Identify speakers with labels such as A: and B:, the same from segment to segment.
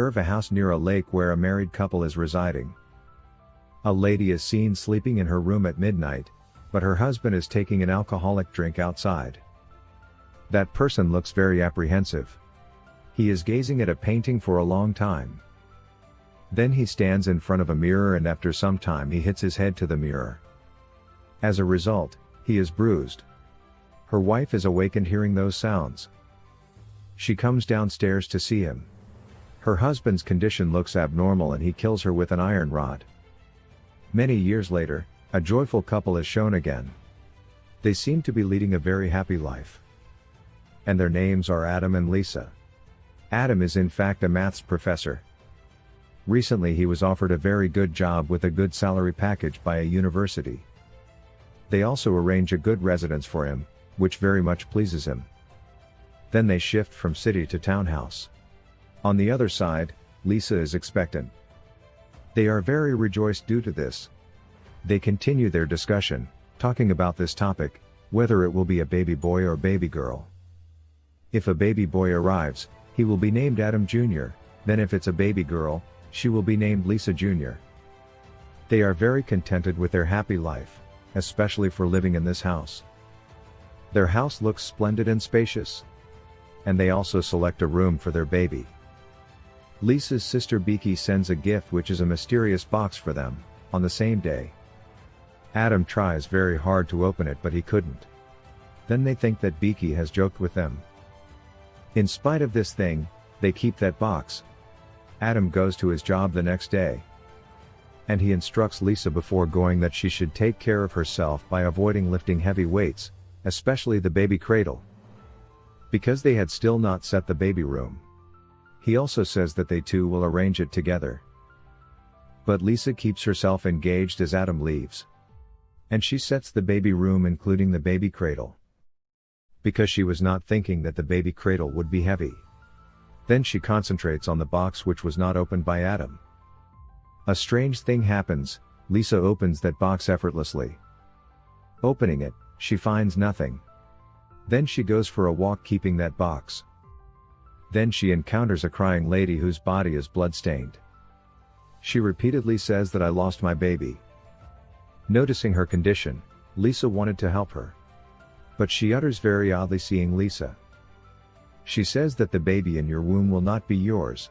A: observe a house near a lake where a married couple is residing. A lady is seen sleeping in her room at midnight, but her husband is taking an alcoholic drink outside. That person looks very apprehensive. He is gazing at a painting for a long time. Then he stands in front of a mirror and after some time he hits his head to the mirror. As a result, he is bruised. Her wife is awakened hearing those sounds. She comes downstairs to see him. Her husband's condition looks abnormal and he kills her with an iron rod. Many years later, a joyful couple is shown again. They seem to be leading a very happy life. And their names are Adam and Lisa. Adam is in fact a maths professor. Recently he was offered a very good job with a good salary package by a university. They also arrange a good residence for him, which very much pleases him. Then they shift from city to townhouse. On the other side, Lisa is expectant. They are very rejoiced due to this. They continue their discussion, talking about this topic, whether it will be a baby boy or baby girl. If a baby boy arrives, he will be named Adam Jr., then if it's a baby girl, she will be named Lisa Jr. They are very contented with their happy life, especially for living in this house. Their house looks splendid and spacious. And they also select a room for their baby. Lisa's sister Beaky sends a gift which is a mysterious box for them, on the same day. Adam tries very hard to open it but he couldn't. Then they think that Beaky has joked with them. In spite of this thing, they keep that box. Adam goes to his job the next day. And he instructs Lisa before going that she should take care of herself by avoiding lifting heavy weights, especially the baby cradle. Because they had still not set the baby room. He also says that they two will arrange it together. But Lisa keeps herself engaged as Adam leaves. And she sets the baby room including the baby cradle. Because she was not thinking that the baby cradle would be heavy. Then she concentrates on the box which was not opened by Adam. A strange thing happens, Lisa opens that box effortlessly. Opening it, she finds nothing. Then she goes for a walk keeping that box. Then she encounters a crying lady whose body is bloodstained. She repeatedly says that I lost my baby. Noticing her condition, Lisa wanted to help her. But she utters very oddly seeing Lisa. She says that the baby in your womb will not be yours.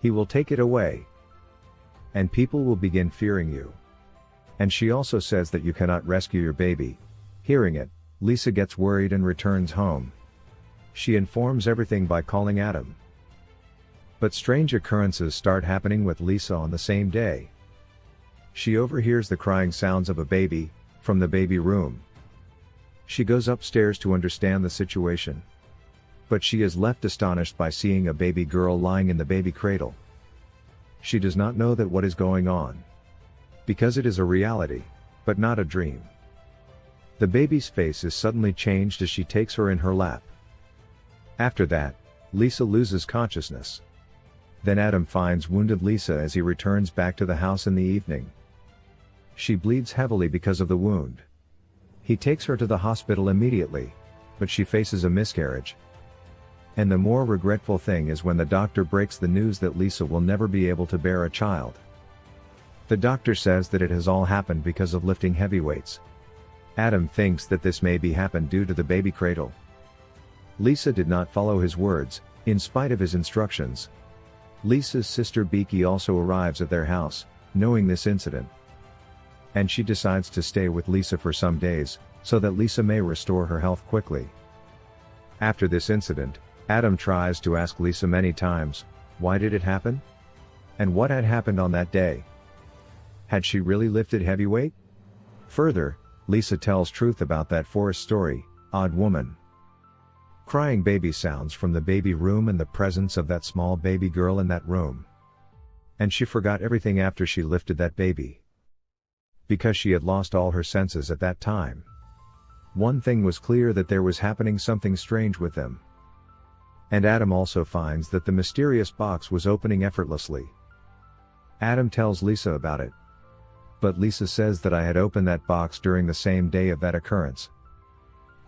A: He will take it away. And people will begin fearing you. And she also says that you cannot rescue your baby. Hearing it, Lisa gets worried and returns home. She informs everything by calling Adam. But strange occurrences start happening with Lisa on the same day. She overhears the crying sounds of a baby, from the baby room. She goes upstairs to understand the situation. But she is left astonished by seeing a baby girl lying in the baby cradle. She does not know that what is going on. Because it is a reality, but not a dream. The baby's face is suddenly changed as she takes her in her lap. After that, Lisa loses consciousness. Then Adam finds wounded Lisa as he returns back to the house in the evening. She bleeds heavily because of the wound. He takes her to the hospital immediately, but she faces a miscarriage. And the more regretful thing is when the doctor breaks the news that Lisa will never be able to bear a child. The doctor says that it has all happened because of lifting heavy weights. Adam thinks that this may be happened due to the baby cradle. Lisa did not follow his words, in spite of his instructions. Lisa's sister Becky also arrives at their house, knowing this incident. And she decides to stay with Lisa for some days, so that Lisa may restore her health quickly. After this incident, Adam tries to ask Lisa many times, why did it happen? And what had happened on that day? Had she really lifted heavy weight? Further, Lisa tells truth about that forest story, Odd Woman. Crying baby sounds from the baby room and the presence of that small baby girl in that room. And she forgot everything after she lifted that baby. Because she had lost all her senses at that time. One thing was clear that there was happening something strange with them. And Adam also finds that the mysterious box was opening effortlessly. Adam tells Lisa about it. But Lisa says that I had opened that box during the same day of that occurrence.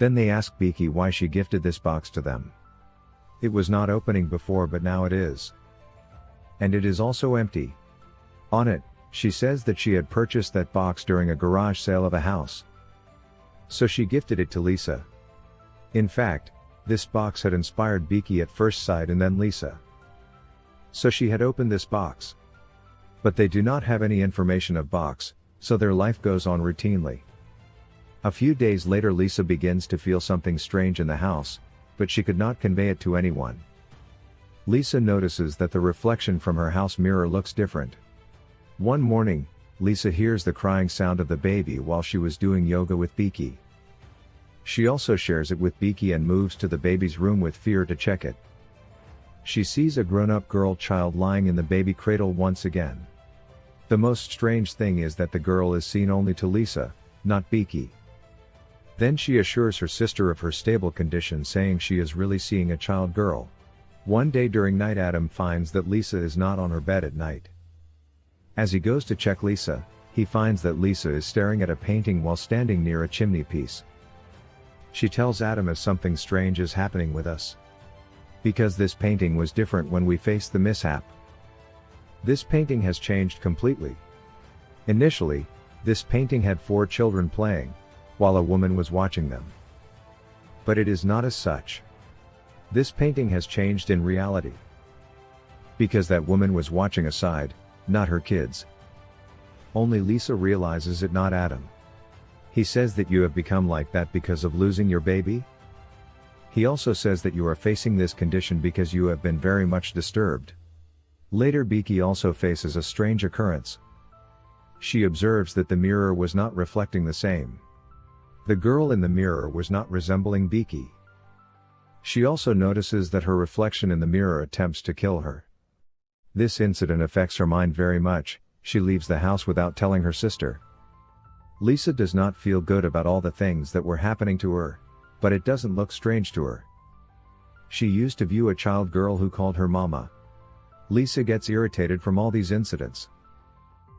A: Then they ask Beaky why she gifted this box to them. It was not opening before but now it is. And it is also empty. On it, she says that she had purchased that box during a garage sale of a house. So she gifted it to Lisa. In fact, this box had inspired Beaky at first sight and then Lisa. So she had opened this box. But they do not have any information of box, so their life goes on routinely. A few days later Lisa begins to feel something strange in the house, but she could not convey it to anyone. Lisa notices that the reflection from her house mirror looks different. One morning, Lisa hears the crying sound of the baby while she was doing yoga with Beaky. She also shares it with Beaky and moves to the baby's room with fear to check it. She sees a grown-up girl child lying in the baby cradle once again. The most strange thing is that the girl is seen only to Lisa, not Beaky. Then she assures her sister of her stable condition saying she is really seeing a child girl. One day during night Adam finds that Lisa is not on her bed at night. As he goes to check Lisa, he finds that Lisa is staring at a painting while standing near a chimney piece. She tells Adam as something strange is happening with us. Because this painting was different when we faced the mishap. This painting has changed completely. Initially, this painting had four children playing, while a woman was watching them. But it is not as such. This painting has changed in reality. Because that woman was watching aside, not her kids. Only Lisa realizes it not Adam. He says that you have become like that because of losing your baby? He also says that you are facing this condition because you have been very much disturbed. Later Beaky also faces a strange occurrence. She observes that the mirror was not reflecting the same. The girl in the mirror was not resembling Beaky. She also notices that her reflection in the mirror attempts to kill her. This incident affects her mind very much, she leaves the house without telling her sister. Lisa does not feel good about all the things that were happening to her, but it doesn't look strange to her. She used to view a child girl who called her mama. Lisa gets irritated from all these incidents.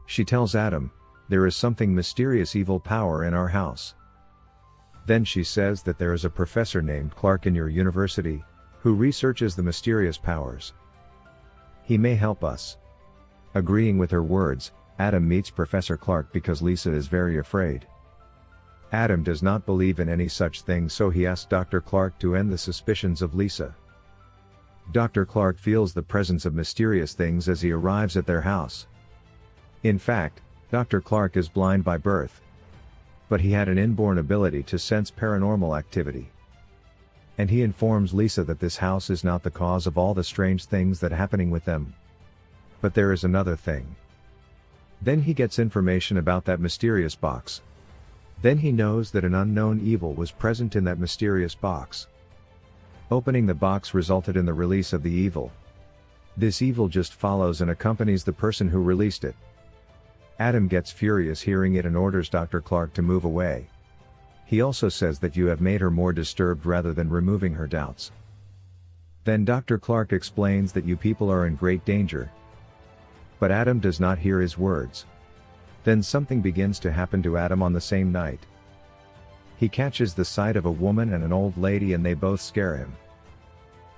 A: She tells Adam, there is something mysterious evil power in our house. Then she says that there is a professor named Clark in your university, who researches the mysterious powers. He may help us. Agreeing with her words, Adam meets Professor Clark because Lisa is very afraid. Adam does not believe in any such thing so he asks Dr. Clark to end the suspicions of Lisa. Dr. Clark feels the presence of mysterious things as he arrives at their house. In fact, Dr. Clark is blind by birth. But he had an inborn ability to sense paranormal activity. And he informs Lisa that this house is not the cause of all the strange things that happening with them. But there is another thing. Then he gets information about that mysterious box. Then he knows that an unknown evil was present in that mysterious box. Opening the box resulted in the release of the evil. This evil just follows and accompanies the person who released it. Adam gets furious hearing it and orders Dr. Clark to move away. He also says that you have made her more disturbed rather than removing her doubts. Then Dr. Clark explains that you people are in great danger, but Adam does not hear his words. Then something begins to happen to Adam on the same night. He catches the sight of a woman and an old lady and they both scare him.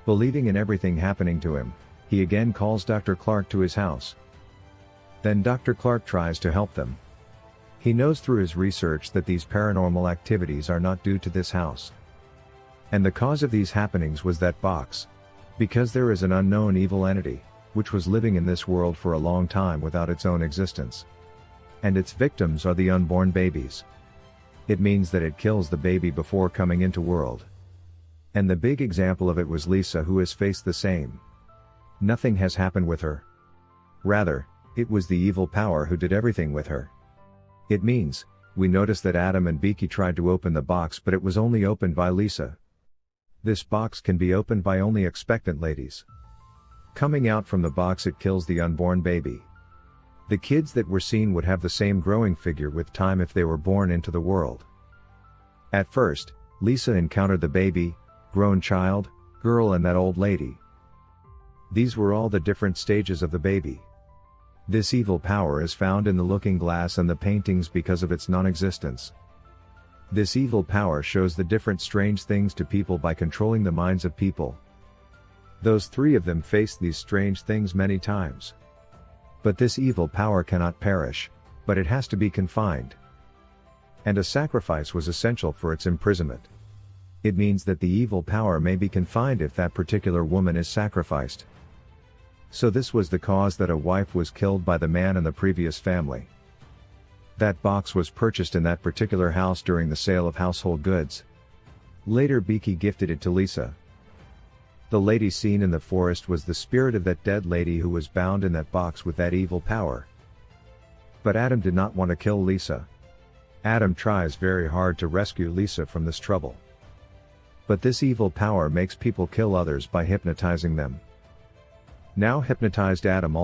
A: Believing in everything happening to him, he again calls Dr. Clark to his house. Then Dr. Clark tries to help them. He knows through his research that these paranormal activities are not due to this house. And the cause of these happenings was that box. Because there is an unknown evil entity which was living in this world for a long time without its own existence. And its victims are the unborn babies. It means that it kills the baby before coming into world. And the big example of it was Lisa who has faced the same. Nothing has happened with her. Rather, it was the evil power who did everything with her. It means, we notice that Adam and Beaky tried to open the box but it was only opened by Lisa. This box can be opened by only expectant ladies. Coming out from the box it kills the unborn baby. The kids that were seen would have the same growing figure with time if they were born into the world. At first, Lisa encountered the baby, grown child, girl and that old lady. These were all the different stages of the baby. This evil power is found in the looking glass and the paintings because of its non-existence. This evil power shows the different strange things to people by controlling the minds of people. Those three of them faced these strange things many times. But this evil power cannot perish, but it has to be confined. And a sacrifice was essential for its imprisonment. It means that the evil power may be confined if that particular woman is sacrificed. So this was the cause that a wife was killed by the man in the previous family. That box was purchased in that particular house during the sale of household goods. Later Beaky gifted it to Lisa. The lady seen in the forest was the spirit of that dead lady who was bound in that box with that evil power. But Adam did not want to kill Lisa. Adam tries very hard to rescue Lisa from this trouble. But this evil power makes people kill others by hypnotizing them. Now hypnotized Adam